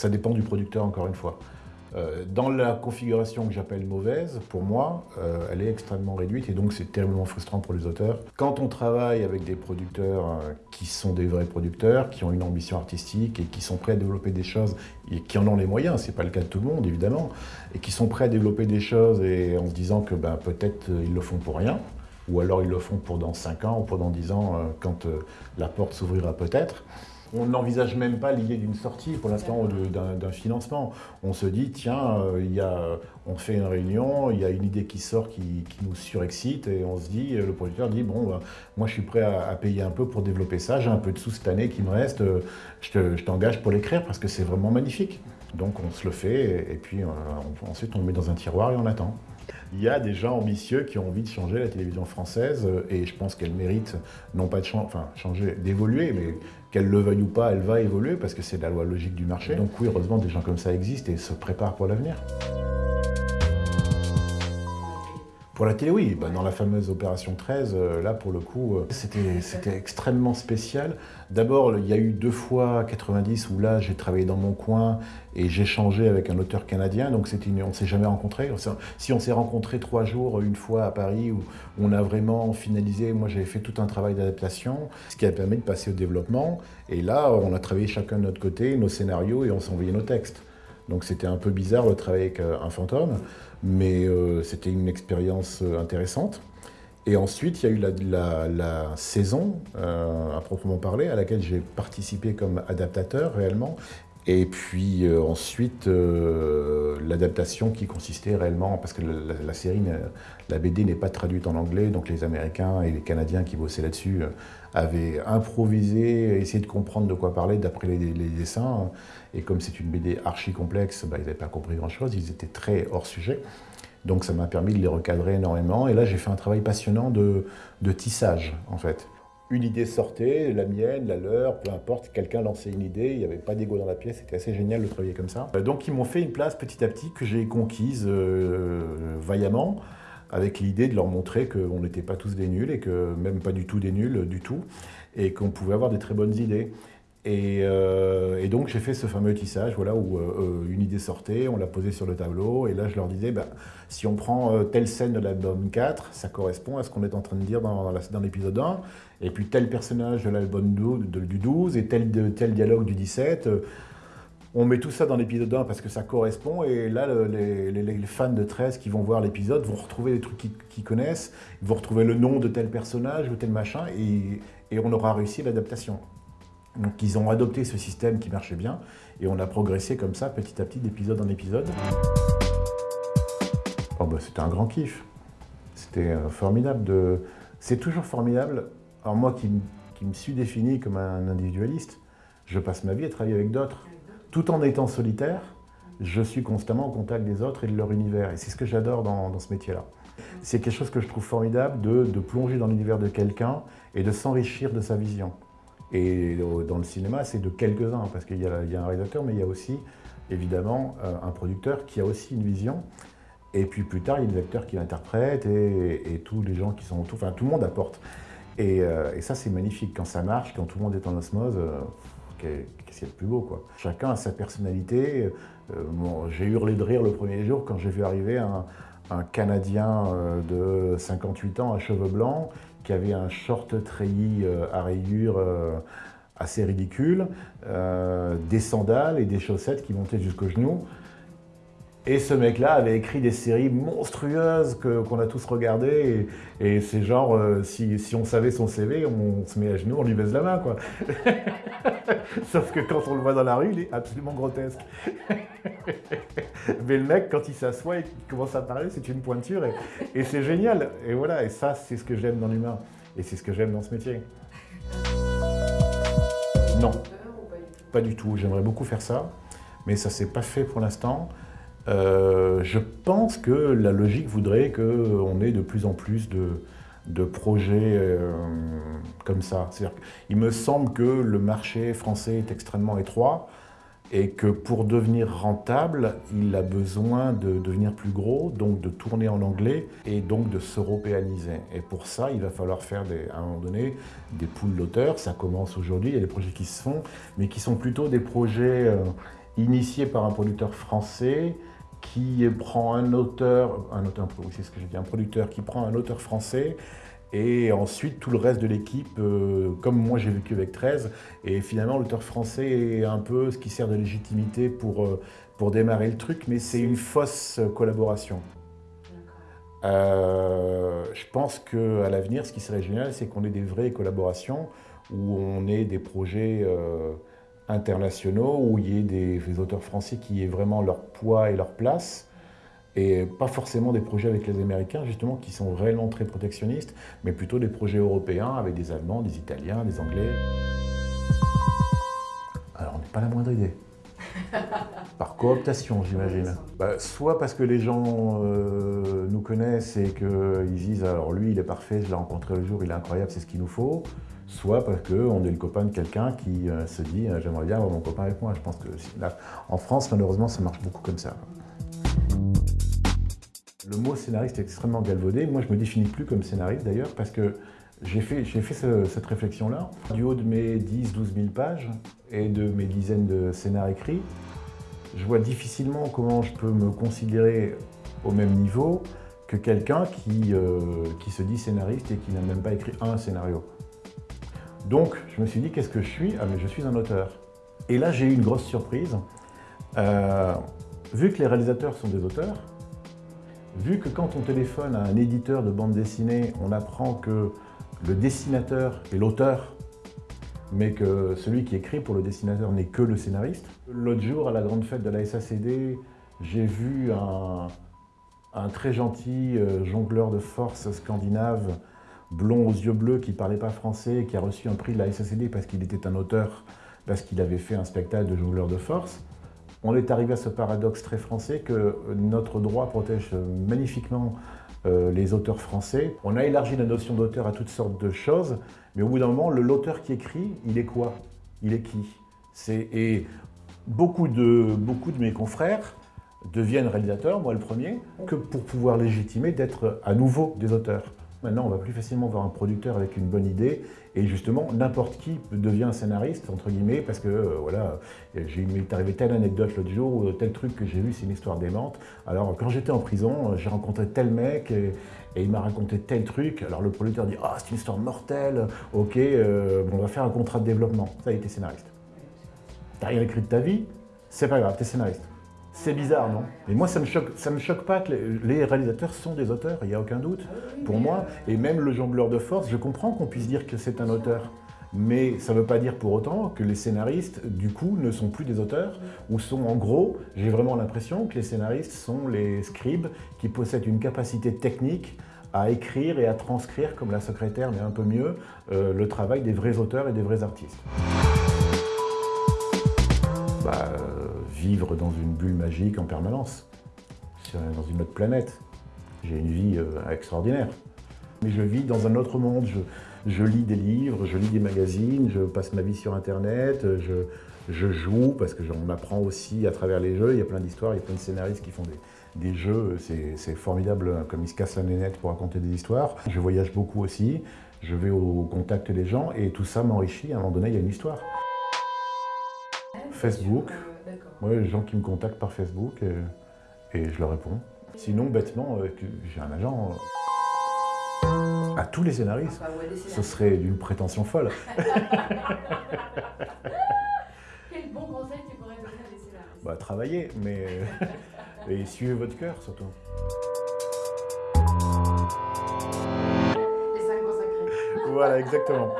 ça dépend du producteur encore une fois. Euh, dans la configuration que j'appelle mauvaise, pour moi, euh, elle est extrêmement réduite et donc c'est terriblement frustrant pour les auteurs. Quand on travaille avec des producteurs euh, qui sont des vrais producteurs, qui ont une ambition artistique et qui sont prêts à développer des choses et qui en ont les moyens, c'est pas le cas de tout le monde évidemment, et qui sont prêts à développer des choses et en se disant que ben, peut-être ils le font pour rien, ou alors ils le font pour dans 5 ans ou pendant 10 ans quand la porte s'ouvrira peut-être. On n'envisage même pas l'idée d'une sortie pour l'instant d'un financement. On se dit, tiens, euh, il y a, on fait une réunion, il y a une idée qui sort qui, nous surexcite et on se dit, le producteur dit, bon, bah, moi je suis prêt à, payer un peu pour développer ça, j'ai un peu de sous cette année qui me reste, euh, je t'engage pour l'écrire parce que c'est vraiment magnifique. Donc on se le fait et, puis euh, ensuite on le met dans un tiroir et on attend. Il y a des gens ambitieux qui ont envie de changer la télévision française et je pense qu'elle mérite, non pas de enfin, changer, d'évoluer, mais qu'elle le veuille ou pas, elle va évoluer parce que c'est la loi logique du marché. Donc oui, heureusement, des gens comme ça existent et se préparent pour l'avenir. Pour la télé, oui. Bah, dans la fameuse opération 13, euh, là, pour le coup, euh, c'était extrêmement spécial. D'abord, il y a eu deux fois 90 où là, j'ai travaillé dans mon coin et j'ai changé avec un auteur canadien. Donc, on ne s'est jamais rencontrés. Si on s'est rencontrés trois jours, une fois à Paris, où on a vraiment finalisé, moi, j'avais fait tout un travail d'adaptation, ce qui a permis de passer au développement. Et là, on a travaillé chacun de notre côté, nos scénarios, et on envoyé nos textes. Donc c'était un peu bizarre de travailler avec euh, un fantôme, mais euh, c'était une expérience euh, intéressante. Et ensuite, il y a eu la, saison, à proprement parler, à laquelle j'ai participé comme adaptateur réellement. Et puis ensuite, l'adaptation qui consistait réellement, parce que la, série, la BD n'est pas traduite en anglais, donc les Américains et les Canadiens qui bossaient là-dessus avaient improvisé, essayé de comprendre de quoi parler d'après les, dessins. Et comme c'est une BD archi complexe, bah, ils n'avaient pas compris grand-chose, ils étaient très hors sujet. Donc ça m'a permis de les recadrer énormément. Et là, j'ai fait un travail passionnant de, tissage, en fait. Une idée sortait, la mienne, la leur, peu importe, quelqu'un lançait une idée, il n'y avait pas d'ego dans la pièce, c'était assez génial de travailler comme ça. Donc ils m'ont fait une place petit à petit que j'ai conquise euh, vaillamment avec l'idée de leur montrer qu'on n'était pas tous des nuls et que même pas du tout des nuls du tout et qu'on pouvait avoir des très bonnes idées. Et, euh, donc j'ai fait ce fameux tissage voilà, où euh, euh, une idée sortait, on l'a posée sur le tableau, et là je leur disais, bah, si on prend telle scène de l'album 4, ça correspond à ce qu'on est en train de dire dans, l'épisode 1, et puis tel personnage de l'album du 12, et tel, tel dialogue du 17, on met tout ça dans l'épisode 1 parce que ça correspond et là, les, fans de 13 qui vont voir l'épisode vont retrouver les trucs qu'ils connaissent, ils vont retrouver le nom de tel personnage ou tel machin et, on aura réussi l'adaptation. Donc ils ont adopté ce système qui marchait bien et on a progressé comme ça petit à petit d'épisode en épisode. Oh bah, c'était un grand kiff. C'était euh, formidable de... C'est toujours formidable. Alors moi qui, me suis défini comme un individualiste, je passe ma vie à travailler avec d'autres tout en étant solitaire, je suis constamment en contact des autres et de leur univers. Et c'est ce que j'adore dans, ce métier-là. C'est quelque chose que je trouve formidable de, plonger dans l'univers de quelqu'un et de s'enrichir de sa vision. Et dans le cinéma, c'est de quelques-uns, parce qu'il y, a un réalisateur, mais il y a aussi, évidemment, euh, un producteur qui a aussi une vision. Et puis plus tard, il y a des acteurs qui l'interprètent et, tous les gens qui sont autour, enfin tout le monde apporte. Et, euh, ça, c'est magnifique. Quand ça marche, quand tout le monde est en osmose, euh, qu'est-ce qu'il y a de plus beau quoi. Chacun a sa personnalité. J'ai hurlé de rire le premier jour quand j'ai vu arriver un, Canadien de 58 ans à cheveux blancs qui avait un short treillis euh, à rayures assez ridicule, des sandales et des chaussettes qui montaient jusqu'aux genoux. Et ce mec-là avait écrit des séries monstrueuses qu'on a tous regardées. Et, c'est genre, euh, si, on savait son CV, on, se met à genoux, on lui baise la main, quoi. Sauf que quand on le voit dans la rue, il est absolument grotesque. Mais le mec, quand il s'assoit et qu'il commence à parler, c'est une pointure. Et, c'est génial. Et voilà, et ça, c'est ce que j'aime dans l'humain. Et c'est ce que j'aime dans ce métier. Non, pas du tout. J'aimerais beaucoup faire ça. Mais ça s'est pas fait pour l'instant. Euh, je pense que la logique voudrait qu'on ait de plus en plus de, projets euh, comme ça. Il me semble que le marché français est extrêmement étroit et que pour devenir rentable, il a besoin de devenir plus gros, donc de tourner en anglais et donc de s'européaniser. Et pour ça, il va falloir faire à un moment donné des poules d'auteurs. Ça commence aujourd'hui, il y a des projets qui se font, mais qui sont plutôt des projets... Euh, initié par un producteur français qui prend un auteur, un auteur, c'est ce que j'ai dit, un producteur qui prend un auteur français et ensuite tout le reste de l'équipe, euh, comme moi j'ai vécu avec 13, et finalement l'auteur français est un peu ce qui sert de légitimité pour, euh, pour démarrer le truc, mais c'est une fausse collaboration. Euh, je pense qu'à l'avenir, ce qui serait génial, c'est qu'on ait des vraies collaborations, où on ait des projets internationaux, où il y ait des, auteurs français qui aient vraiment leur poids et leur place, et pas forcément des projets avec les Américains, justement, qui sont réellement très protectionnistes, mais plutôt des projets européens avec des Allemands, des Italiens, des Anglais. Alors, on n'est pas la moindre idée. Par cooptation, j'imagine. Bah, soit parce que les gens euh, nous connaissent et qu'ils disent « alors lui, il est parfait, je l'ai rencontré le jour, il est incroyable, c'est ce qu'il nous faut », soit parce qu'on est le copain de quelqu'un qui euh, se dit euh, j'aimerais bien avoir mon copain avec moi ». Je pense que là, en France, malheureusement, ça marche beaucoup comme ça. Le mot scénariste est extrêmement galvaudé. Moi, je me définis plus comme scénariste d'ailleurs parce que j'ai fait, cette réflexion-là. Du haut de mes 10-12 000 pages et de mes dizaines de scénarios écrits, je vois difficilement comment je peux me considérer au même niveau que quelqu'un qui, euh, qui se dit scénariste et qui n'a même pas écrit un scénario. Donc, je me suis dit, qu'est-ce que je suis Ah, mais je suis un auteur. Et là, j'ai eu une grosse surprise. Euh, vu que les réalisateurs sont des auteurs, vu que quand on téléphone à un éditeur de bande dessinée, on apprend que le dessinateur est l'auteur, mais que celui qui écrit pour le dessinateur n'est que le scénariste. L'autre jour, à la grande fête de la SACD, j'ai vu un, un, très gentil euh, jongleur de force scandinave blond aux yeux bleus qui ne parlait pas français, qui a reçu un prix de la SACD parce qu'il était un auteur, parce qu'il avait fait un spectacle de jongleur de force. On est arrivé à ce paradoxe très français que notre droit protège magnifiquement euh, les auteurs français. On a élargi la notion d'auteur à toutes sortes de choses, mais au bout d'un moment, l'auteur qui écrit, il est quoi? Il est qui? Et beaucoup de, beaucoup de mes confrères deviennent réalisateurs, moi le premier, que pour pouvoir légitimer d'être à nouveau des auteurs. Maintenant, on va plus facilement voir un producteur avec une bonne idée et justement, n'importe qui devient scénariste, entre guillemets, parce que euh, voilà, j'ai m'est arrivé telle anecdote l'autre jour, ou tel truc que j'ai vu, c'est une histoire démente. Alors, quand j'étais en prison, j'ai rencontré tel mec et, il m'a raconté tel truc. Alors, le producteur dit « Ah, c'est une histoire mortelle, ok, euh, on va faire un contrat de développement. » Ça, il était scénariste. T'as rien écrit de ta vie, c'est pas grave, t'es scénariste. C'est bizarre, non? Et moi, ça me choque, ça me choque pas que les réalisateurs sont des auteurs, il n'y a aucun doute, pour moi. Et même le jongleur de force, je comprends qu'on puisse dire que c'est un auteur. Mais ça ne veut pas dire pour autant que les scénaristes, du coup, ne sont plus des auteurs, ou sont en gros, j'ai vraiment l'impression que les scénaristes sont les scribes qui possèdent une capacité technique à écrire et à transcrire, comme la secrétaire, mais un peu mieux, euh, le travail des vrais auteurs et des vrais artistes. Bah, vivre dans une bulle magique en permanence, dans une autre planète. J'ai une vie euh, extraordinaire. Mais je vis dans un autre monde, je, lis des livres, je lis des magazines, je passe ma vie sur Internet, je, joue, parce que j'en apprends aussi à travers les jeux, il y a plein d'histoires, il y a plein de scénaristes qui font des, jeux, c'est formidable hein, comme ils se cassent la nénette pour raconter des histoires. Je voyage beaucoup aussi, je vais au contact des gens et tout ça m'enrichit, à un moment donné il y a une histoire. Facebook, Ouais, les gens qui me contactent par Facebook et, je leur réponds. Sinon, bêtement, euh, j'ai un agent. Euh, à tous les scénaristes, ce serait d'une prétention folle. Quel bon conseil tu pourrais donner à des scénaristes Bah, travailler, mais... et suivez votre cœur, surtout. Les cinq consacrés. Voilà, exactement.